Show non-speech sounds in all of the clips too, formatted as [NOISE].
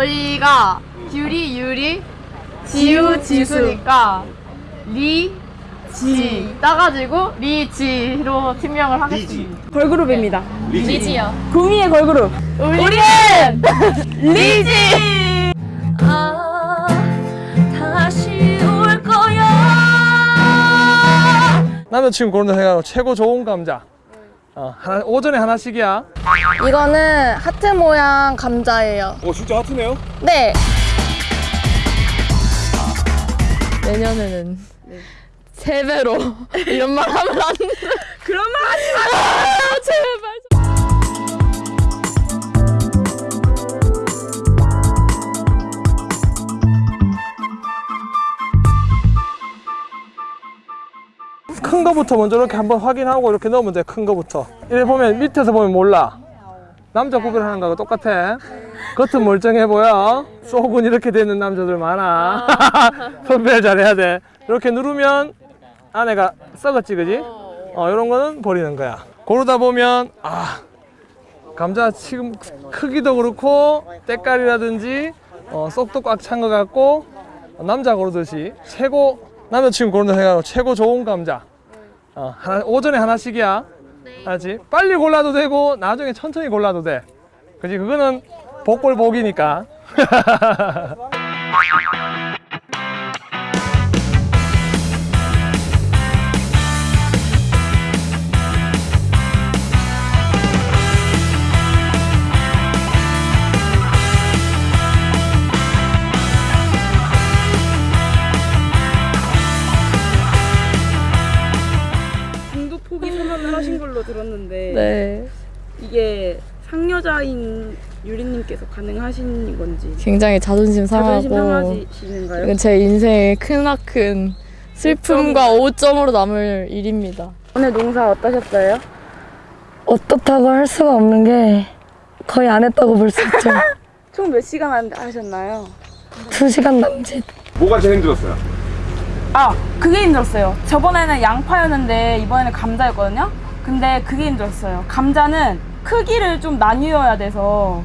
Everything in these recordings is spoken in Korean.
저희가 유리 유리 지우 지수니까 리 지 따가지고 리지로 팀명을 하겠습니다. 걸그룹입니다. 리지요. 구미의 걸그룹. 우리는 리지. 아, 다시 올 거야. 남자친구 고른다 생각하고 최고 좋은 감자. 어, 하나, 오전에 하나씩이야. 이거는 하트 모양 감자예요. 오, 진짜 하트네요? 네. 내년에는 세 배로 이런 말 하면 안 돼. 그런 말 거부터 먼저 이렇게 한번 확인하고 이렇게 넣으면 돼, 큰 거부터. 이래 보면, 밑에서 보면 몰라. 남자 구별하는 거하고 똑같아. 겉은 멀쩡해 보여. 속은 이렇게 되는 남자들 많아. [LAUGHS] 선별 잘해야 돼. 이렇게 누르면 안에가 썩었지, 그지? 어, 이런 거는 버리는 거야. 고르다 보면, 아, 감자 지금 크기도 그렇고, 때깔이라든지, 어, 속도 꽉 찬 것 같고, 남자 고르듯이 최고, 남자친구 고른다 생각하고 최고 좋은 감자. 어, 하나, 오전에 하나씩이야. 알지? 빨리 골라도 되고 나중에 천천히 골라도 돼. 그지? 그거는 복골 복이니까. [LAUGHS] 상여자인 유리님께서 가능하신 건지 굉장히 자존심 상하고 자존심 상하시는가요? 이건 제 인생의 크나큰 슬픔과 오점으로 남을 일입니다. 오늘 농사 어떠셨어요? 어떻다고 할 수가 없는 게 거의 안 했다고 볼 수 있죠. [LAUGHS] 총 몇 시간 한- 하셨나요? 두 시간 남짓. 뭐가 제일 힘들었어요? 아 그게 힘들었어요 저번에는 양파였는데 이번에는 감자였거든요 근데 그게 힘들었어요 감자는 크기를 좀 나뉘어야 돼서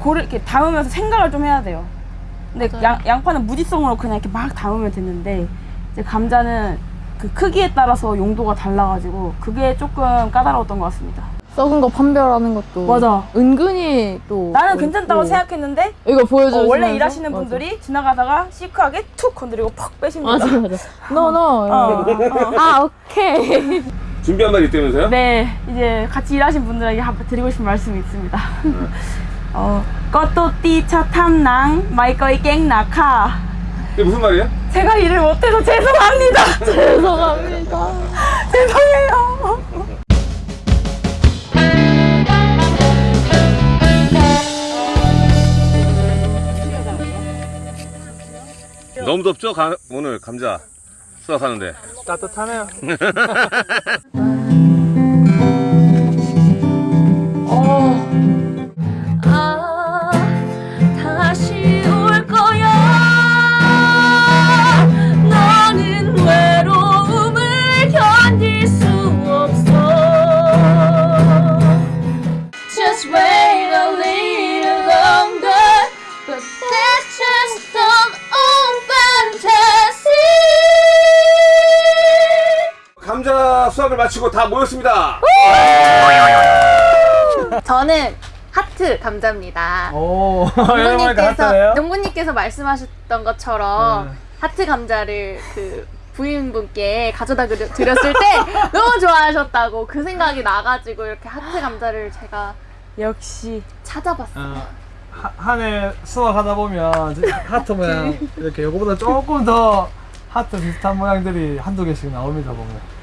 고를 이렇게 담으면서 생각을 좀 해야 돼요 근데 양, 양파는 무지성으로 그냥 이렇게 막 담으면 됐는데 이제 감자는 그 크기에 따라서 용도가 달라가지고 그게 조금 까다로웠던 것 같습니다 썩은 거 판별하는 것도 맞아. 은근히 또 나는 괜찮다고 어, 생각했는데 이거 보여줘. 어, 원래 일하시는 분들이 지나가다가 시크하게 툭 건드리고 퍽 빼십니다 맞아 맞아. 너너 [LAUGHS] 어, 어. 아 오케이. 준비한 말이 있다면서요? 네, 이제 같이 일하신 분들에게 한- 드리고 싶은 말씀이 있습니다. [LAUGHS] 어, 꺼또띠 차 탐낭 마이꺼이 깽나카. 이게 무슨 말이에요? 제가 일을 못해서 죄송합니다. [LAUGHS] 죄송합니다. 죄송해요. 너무 덥죠? 가- 오늘 감자 수확하는데 따뜻하네요. 아, [LAUGHS] 마치고 다 모였습니다 저는 하트 감자입니다. 오, [LAUGHS] 농부님께서 말씀하셨던 것처럼 네. 하트 감자를 그 부인분께 가져다 드렸을 때 너무 좋아하셨다고 그 생각이 나가지고 이렇게 하트 감자를 제가 역시 찾아봤어요. 어, 한해 수확하다 보면 하트 모양 이렇게 요거보다 조금 더 하트 비슷한 모양들이 한두 개씩 나옵니다 보면.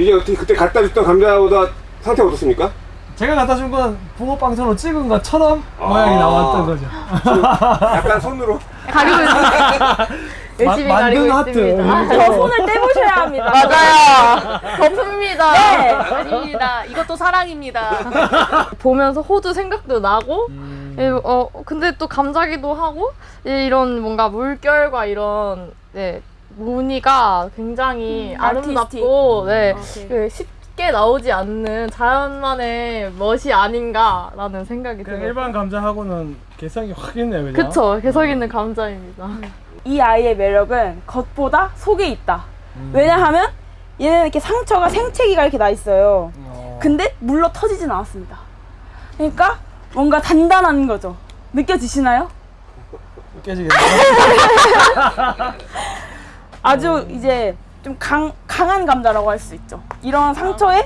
이게 어떻게 그때 갖다 줬던 감자보다 상태가 어떻습니까? 제가 갖다 준 건 붕어빵처럼 찍은 것처럼 모양이 아. 나왔던 거죠. 약간 손으로 [LAUGHS] 가리고 있습니다. 열심히 마- 가리고 만든 하트. 있습니다. 아, 저 손을 떼보셔야 합니다. 맞아요. 거품입니다. 네, 아닙니다. 이것도 사랑입니다. 보면서 호주 생각도 나고 음. 예, 어 근데 또 감자기도 하고 예, 이런 뭔가 물결과 이런 네, 무늬가 굉장히 음, 아름답고 네, 오케이. 그 쉽게 나오지 않는 자연만의 멋이 아닌가라는 생각이 들어요. 일반 감자하고는 개성이 확 있네 그죠? 그쵸 개성 있는 감자입니다. 이 아이의 매력은 겉보다 속에 있다. 왜냐하면 얘는 이렇게 상처가 생채기가 이렇게 나 있어요. 어. 근데 물러 터지진 않았습니다. 그러니까 뭔가 단단한 거죠. 느껴지시나요? 깨지겠네 [LAUGHS] 아주 이제 좀 강, 강한 감자라고 할 수 있죠. 이런 상처에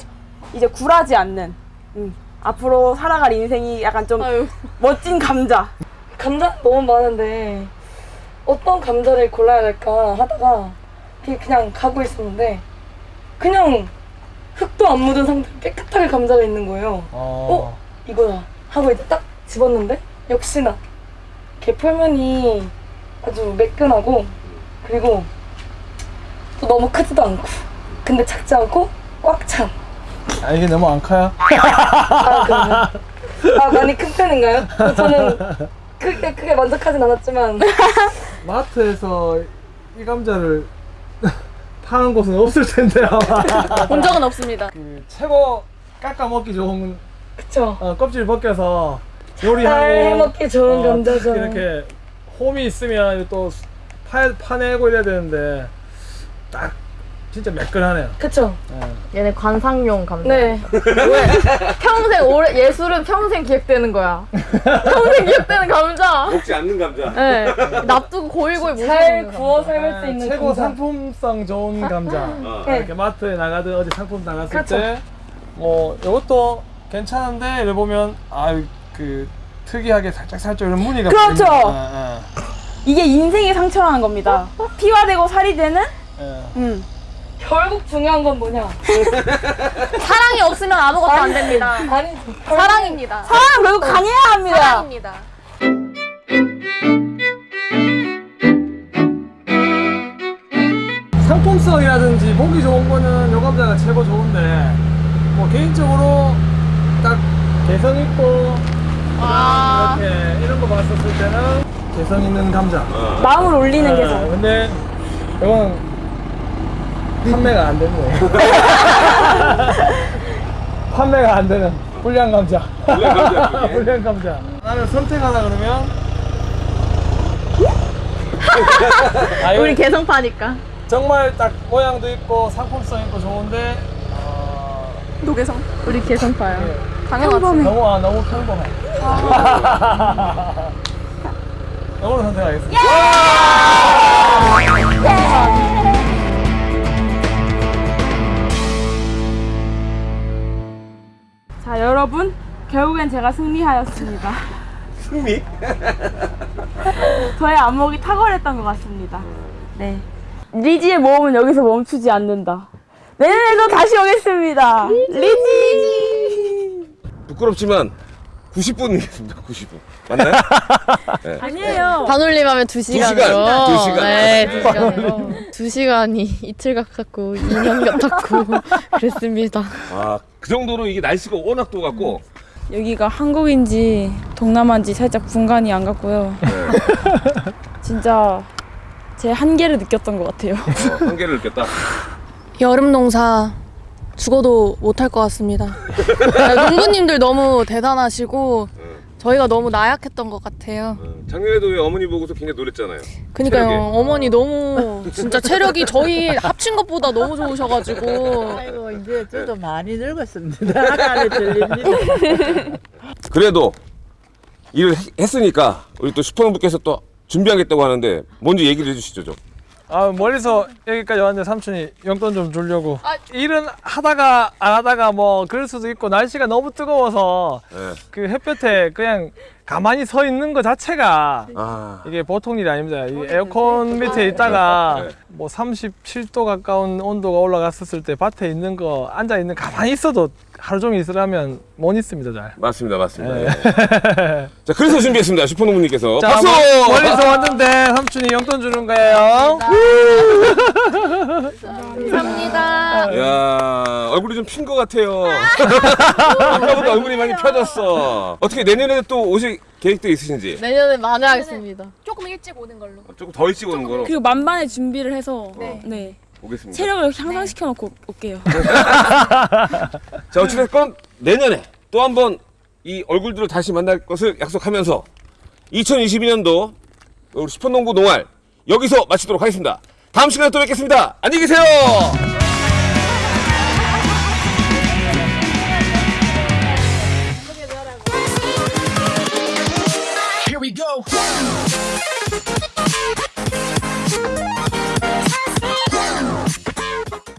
이제 굴하지 않는 음, 앞으로 살아갈 인생이 약간 좀 아유. 멋진 감자. 감자 너무 많은데 어떤 감자를 골라야 될까 하다가 그냥 가고 있었는데 그냥 흙도 안 묻은 상태로 깨끗하게 감자가 있는 거예요. 어. 이거다 하고 이제 딱 집었는데 역시나 이렇게 표면이 아주 매끈하고 그리고 또 너무 크지도 않고 근데 작지 않고 꽉 찬. 아 이게 너무 안 커요? [LAUGHS] 아 그러면 아 많이 큰 편인가요? 저는 크게 크게 만족하진 않았지만 [LAUGHS] 마트에서 이 감자를 [LAUGHS] 파는 곳은 없을 텐데 아마 본 적은 없습니다. 그 최고 깎아 먹기 좋은 그쵸. 어, 껍질 벗겨서 잘 요리하고 해먹기 좋은 어, 감자죠. 이렇게 홈이 있으면 또 파, 파내고 이래야 되는데 딱 진짜 매끈하네요. 그쵸. 예. 얘네 관상용 감자. 네. 평생 오래 예술은 평생 기획되는 거야. 평생 기획되는 감자. 먹지 않는 감자. 네. 납두고 고이고이 못잘 먹는 구워. 삶을 수 있는 최고 감자. 상품성 좋은 감자. 어. 네. 이렇게 마트에 나가든 어디 상품 나갔을 그렇죠. 때뭐 이것도 괜찮은데 이래 보면 아그 특이하게 살짝 살짝 이런 무늬가 그렇죠. 보이는- 예, 이게 인생의 상처라는 겁니다. 피가 되고 살이 되는. 음. 결국 중요한 건 뭐냐? 사랑이 없으면 아무것도 안 됩니다. 아니 사랑입니다. 사람 결국 강해야 합니다. 사랑입니다. 상품성이라든지 보기 좋은 거는 요 감자가 최고 좋은데 뭐 개인적으로 딱 개성 있고 아. 이렇게 이런 거 봤었을 때는 개성 있는 감자. 마음을 올리는 예, 개성. 근데 이건 판매가 안 되는 거예요. [LAUGHS] 판매가 안 되는 불량 감자. 불량 감자 [LAUGHS] 쪽에. 불량 감자. 나는 선택하라 그러면 아, 우리 개성파니까. 정말 딱 모양도 있고 상품성 있고 좋은데 어, 노개성. 우리 개성파요. 예, 당연하지. 너무 아, 너무 평범해. [LAUGHS] 이걸로 선택하겠습니다. 결국엔 제가 승리하였습니다. 승리? [LAUGHS] 저의 안목이 탁월했던 것 같습니다. 네. 리지의 모험은 여기서 멈추지 않는다. 내년에도 다시 오겠습니다. 리지! 부끄럽지만 90분이겠습니다. 90분. 맞나요? [LAUGHS] 아니에요. 반올림하면 두 시간으로. 시간, 두 시간. 네, 네. 두 시간으로. 두 시간이 이틀 같았고 2년 같았고 그랬습니다. 아, 그 정도로 이게 날씨가 워낙 또 같고 여기가 한국인지 동남아인지 살짝 분간이 안 갔고요. 네. [LAUGHS] 진짜 제 한계를 느꼈던 것 같아요. 어, 한계를 느꼈다. [LAUGHS] 여름 농사 죽어도 못할 것 같습니다. [LAUGHS] 농부님들 너무 대단하시고 저희가 너무 나약했던 것 같아요. 어, 작년에도 왜 어머니 보고서 굉장히 놀랬잖아요. 그니까요. 어머니 너무 진짜 체력이 저희 합친 것보다 너무 좋으셔가지고 아이고 이제 저도 많이 늙었습니다. 안에 들립니다. 그래도 일을 했- 했으니까 우리 또 슈퍼농부께서 또 준비하겠다고 하는데 먼저 얘기를 해주시죠 좀. 아 멀리서 여기까지 왔는데 삼촌이 용돈 좀 주려고 일은 하다가 안 하다가 뭐 그럴 수도 있고 날씨가 너무 뜨거워서 네. 그 햇볕에 그냥 가만히 서 있는 것 자체가 아, 이게 보통 일이 아닙니다. 이 에어컨 밑에 있다가 네. 뭐 37도 가까운 온도가 올라갔었을 때 밭에 있는 거 앉아 있는 가만히 있어도 하루 종일 있으려면 못 있습니다 잘. 맞습니다, 맞습니다. 예. [LAUGHS] 자, 그래서 준비했습니다, 슈퍼농부님께서. 자, 박수! 뭐- 멀리서 왔는데 삼촌이 용돈 주는 거예요. 감사합니다. [LAUGHS] 야 얼굴이 좀 핀 것 같아요. [LAUGHS] 아까보다 얼굴이 많이 펴졌어. 어떻게 내년에 또 오실 계획도 있으신지? 내년에 만회하겠습니다. 조금 일찍 오는 걸로. 조금 더 일찍 오는 거로 그리고 만반의 준비를 해서 네. 오겠습니다. 체력을 향상시켜 놓고 올게요. [LAUGHS] 자, 어찌됐건 내년에 또 한 번 이 얼굴들을 다시 만날 것을 약속하면서 2022년도 우리 10번 농구 농활 여기서 마치도록 하겠습니다. 다음 시간에 또 뵙겠습니다. 안녕히 계세요.